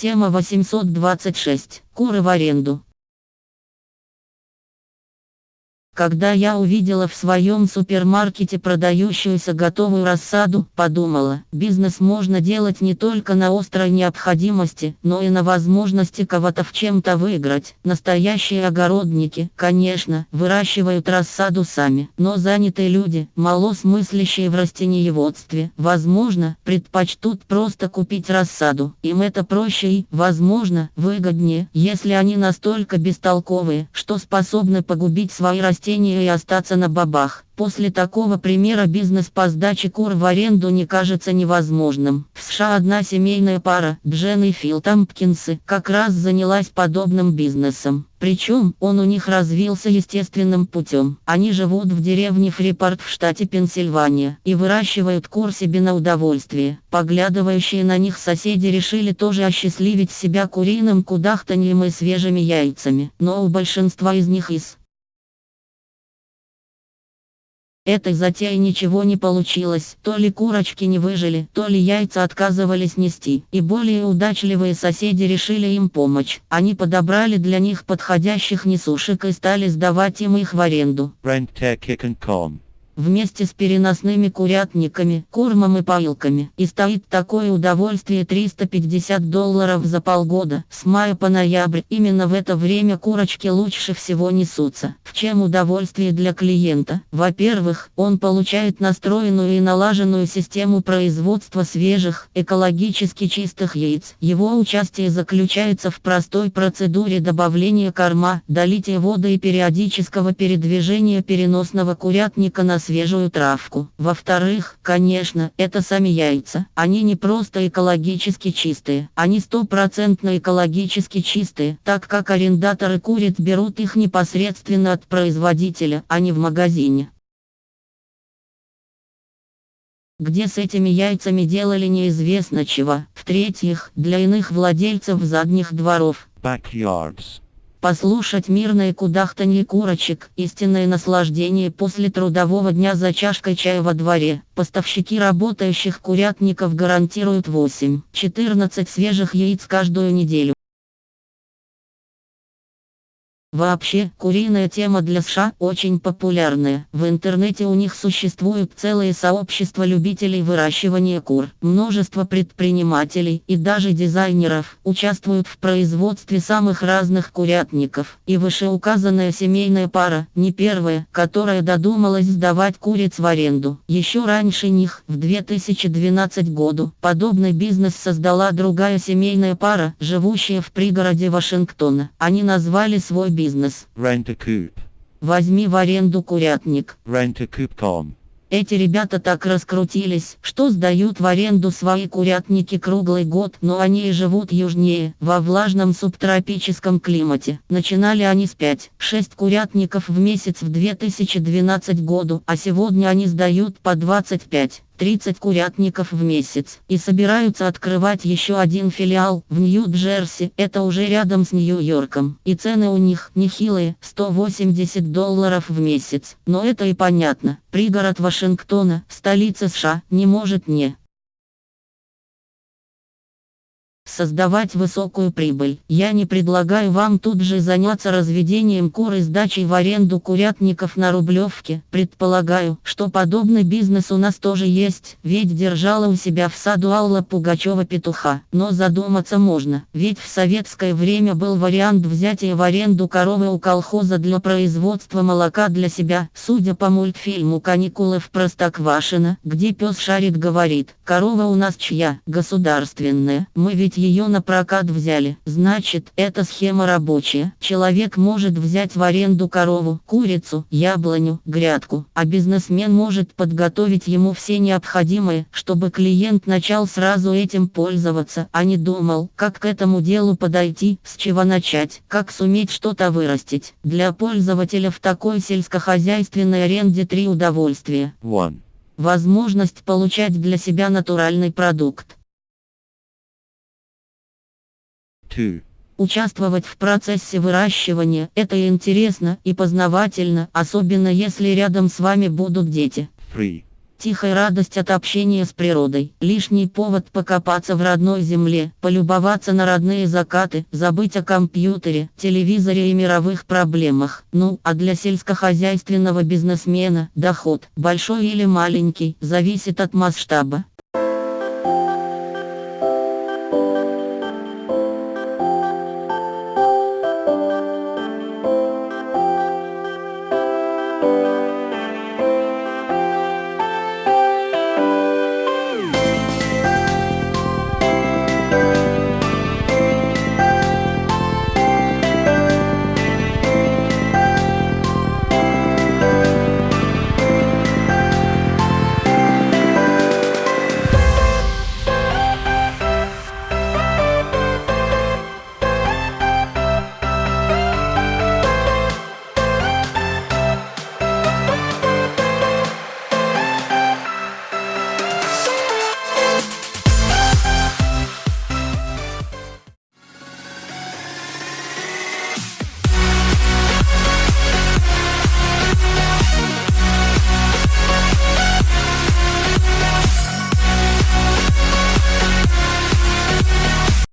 Тема 826. Куры в аренду. Когда я увидела в своем супермаркете продающуюся готовую рассаду, подумала, бизнес можно делать не только на острой необходимости, но и на возможности кого-то в чем-то выиграть. Настоящие огородники, конечно, выращивают рассаду сами, но занятые люди, малосмыслящие в растениеводстве, возможно, предпочтут просто купить рассаду. Им это проще и, возможно, выгоднее, если они настолько бестолковые, что способны погубить свои растения растения и остаться на бабах. После такого примера бизнес по сдаче кур в аренду не кажется невозможным. В США одна семейная пара, Джен и Фил Тампкинсы, как раз занялась подобным бизнесом. Причем, он у них развился естественным путем. Они живут в деревне Фрипорт в штате Пенсильвания и выращивают кур себе на удовольствие. Поглядывающие на них соседи решили тоже осчастливить себя куриным кудахтаньем и свежими яйцами. Но у большинства из них из Этой затеи ничего не получилось, то ли курочки не выжили, то ли яйца отказывались нести, и более удачливые соседи решили им помочь. Они подобрали для них подходящих несушек и стали сдавать им их в аренду вместе с переносными курятниками, кормом и поилками. И стоит такое удовольствие 350 долларов за полгода, с мая по ноябрь. Именно в это время курочки лучше всего несутся. В чем удовольствие для клиента? Во-первых, он получает настроенную и налаженную систему производства свежих, экологически чистых яиц. Его участие заключается в простой процедуре добавления корма, долития воды и периодического передвижения переносного курятника на свет свежую травку. Во-вторых, конечно, это сами яйца. Они не просто экологически чистые, они стопроцентно экологически чистые, так как арендаторы куриц берут их непосредственно от производителя, а не в магазине. Где с этими яйцами делали неизвестно чего. В-третьих, для иных владельцев задних дворов. Backyards Послушать мирное кудахтанье курочек, истинное наслаждение после трудового дня за чашкой чая во дворе. Поставщики работающих курятников гарантируют 8-14 свежих яиц каждую неделю. Вообще, куриная тема для США очень популярная. В интернете у них существуют целые сообщества любителей выращивания кур. Множество предпринимателей и даже дизайнеров участвуют в производстве самых разных курятников. И вышеуказанная семейная пара, не первая, которая додумалась сдавать куриц в аренду. Еще раньше них, в 2012 году, подобный бизнес создала другая семейная пара, живущая в пригороде Вашингтона. Они назвали свой бизнес бизнес. Rent a coop. Возьми в аренду курятник. Rent a coop.com. Эти ребята так раскрутились, что сдают в аренду свои курятники круглый год, но они и живут южнее, во влажном субтропическом климате. Начинали они с 5-6 курятников в месяц в 2012 году, а сегодня они сдают по 25. 30 курятников в месяц и собираются открывать еще один филиал в Нью-Джерси, это уже рядом с Нью-Йорком. И цены у них нехилые, 180 долларов в месяц. Но это и понятно, пригород Вашингтона, столица США, не может не создавать высокую прибыль. Я не предлагаю вам тут же заняться разведением кур и сдачей в аренду курятников на Рублевке. Предполагаю, что подобный бизнес у нас тоже есть, ведь держала у себя в саду Алла Пугачева петуха. Но задуматься можно, ведь в советское время был вариант взятия в аренду коровы у колхоза для производства молока для себя. Судя по мультфильму «Каникулы в Простоквашино», где пес Шарик говорит, корова у нас чья, государственная, мы ведь ее на прокат взяли. Значит, эта схема рабочая. Человек может взять в аренду корову, курицу, яблоню, грядку, а бизнесмен может подготовить ему все необходимое, чтобы клиент начал сразу этим пользоваться, а не думал, как к этому делу подойти, с чего начать, как суметь что-то вырастить. Для пользователя в такой сельскохозяйственной аренде три удовольствия. One. Возможность получать для себя натуральный продукт 2. Участвовать в процессе выращивания – это интересно и познавательно, особенно если рядом с вами будут дети. 3. тихая радость от общения с природой, лишний повод покопаться в родной земле, полюбоваться на родные закаты, забыть о компьютере, телевизоре и мировых проблемах. Ну, а для сельскохозяйственного бизнесмена доход, большой или маленький, зависит от масштаба.